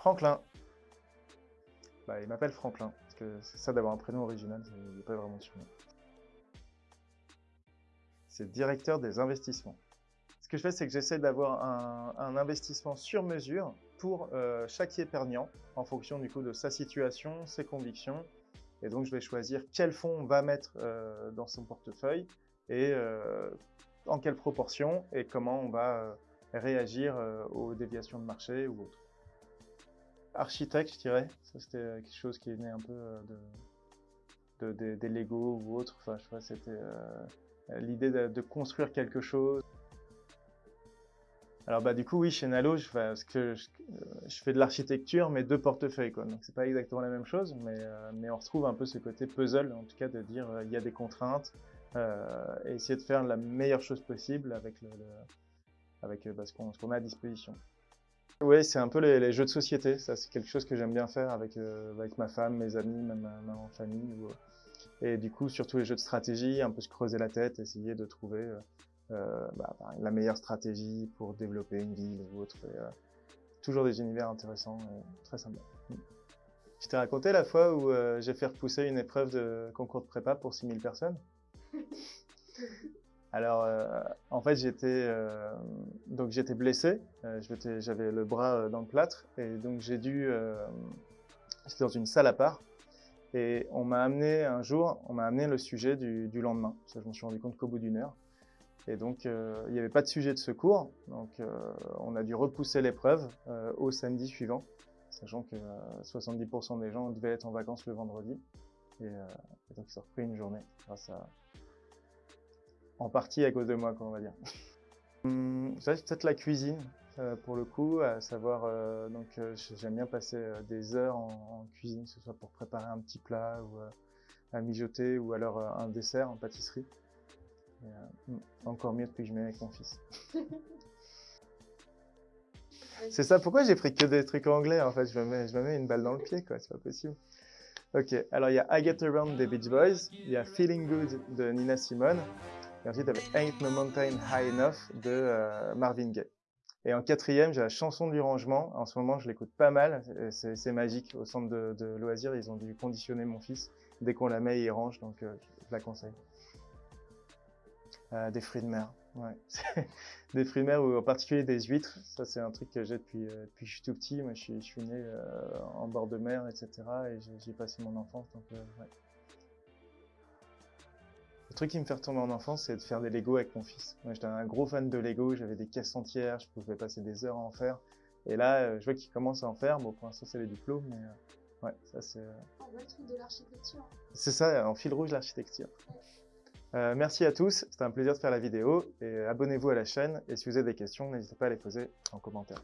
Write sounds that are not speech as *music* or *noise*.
Franklin. Bah, il m'appelle Franklin, parce que c'est ça d'avoir un prénom original, il n'est pas vraiment surnom. C'est directeur des investissements. Ce que je fais, c'est que j'essaie d'avoir un, investissement sur mesure pour euh, chaque épargnant, en fonction du coup de sa situation, ses convictions. Et donc, je vais choisir quel fonds on va mettre euh, dans son portefeuille et euh, en quelle proportion et comment on va réagir aux déviations de marché ou autres architecte, je dirais. Ça, c'était euh, quelque chose qui est né un peu euh, de, des Lego ou autre. Enfin, je vois, c'était euh, l'idée de, construire quelque chose. Alors bah du coup oui chez Nalo je fais, de l'architecture mais de portefeuille quoi donc c'est pas exactement la même chose mais, on retrouve un peu ce côté puzzle en tout cas de dire il y a des contraintes et essayer de faire la meilleure chose possible avec avec bah, ce qu'on a à disposition. Oui, c'est un peu les, jeux de société. Ça, c'est quelque chose que j'aime bien faire avec, euh, avec ma femme, mes amis, même ma, en famille. Euh, et du coup, surtout les jeux de stratégie, un peu se creuser la tête, essayer de trouver euh, bah, la meilleure stratégie pour développer une ville ou autre. toujours des univers intéressants et très sympas. Je t'ai raconté la fois où j'ai fait repousser une épreuve de concours de prépa pour 6000 personnes *laughs* Alors, euh, en fait, j'étais euh, donc j'étais blessé. Euh, j'avais le bras dans le plâtre et donc j'ai dû. J'étais dans une salle à part et on m'a amené un jour, on m'a amené le sujet du, lendemain. Ça, je me suis rendu compte qu'au bout d'une heure. Et donc, il n'y avait pas de sujet de secours. Donc, on a dû repousser l'épreuve au samedi suivant, sachant que 70% des gens devaient être en vacances le vendredi. Et, et donc, ils ont repris une journée grâce à, en partie à cause de moi, on va dire. *laughs* Hum, peut-être la cuisine, euh, pour le coup, à savoir, euh, donc euh, j'aime bien passer des heures en, cuisine, que ce soit pour préparer un petit plat ou à mijoter ou alors un dessert en pâtisserie. Hum, encore mieux depuis que je mets avec mon fils. *laughs* C'est ça, pourquoi j'ai pris que des trucs anglais en fait? Je me, mets, je me mets une balle dans le pied quoi, c'est pas possible. Ok, alors il y a I Get Around des Beach Boys, il y a Feeling Good de Nina Simone, et ensuite, il Ain't No Mountain High Enough de euh, Marvin Gaye. Et en quatrième, j'ai la chanson du rangement. En ce moment, je l'écoute pas mal. C'est magique. Au centre de, loisirs, ils ont dû conditionner mon fils. Dès qu'on la met, il range, donc euh, je la conseille. Euh, des fruits de mer. *laughs* Des fruits de mer, ou en particulier des huîtres. Ça, c'est un truc que j'ai depuis, depuis que je suis tout petit. Moi, je suis, je suis né en bord de mer, etc. Et j'ai passé mon enfance. Donc, ouais. Le truc qui me fait retourner en enfance, c'est de faire des Lego avec mon fils. Moi, j'étais un gros fan de Lego, j'avais des caisses entières, je pouvais passer des heures à en faire. Et là, euh, je vois qu'il commence à en faire. Bon, pour l'instant, c'est les diplômes, mais euh, ouais, ça c'est... Euh, le truc de l'architecture. C'est ça, en fil rouge, l'architecture. merci à tous, c'était un plaisir de faire la vidéo et abonnez-vous à la chaîne et si vous avez des questions, n'hésitez pas à les poser en commentaire.